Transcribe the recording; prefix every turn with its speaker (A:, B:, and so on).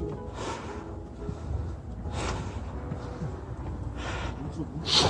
A: 내일 저쪽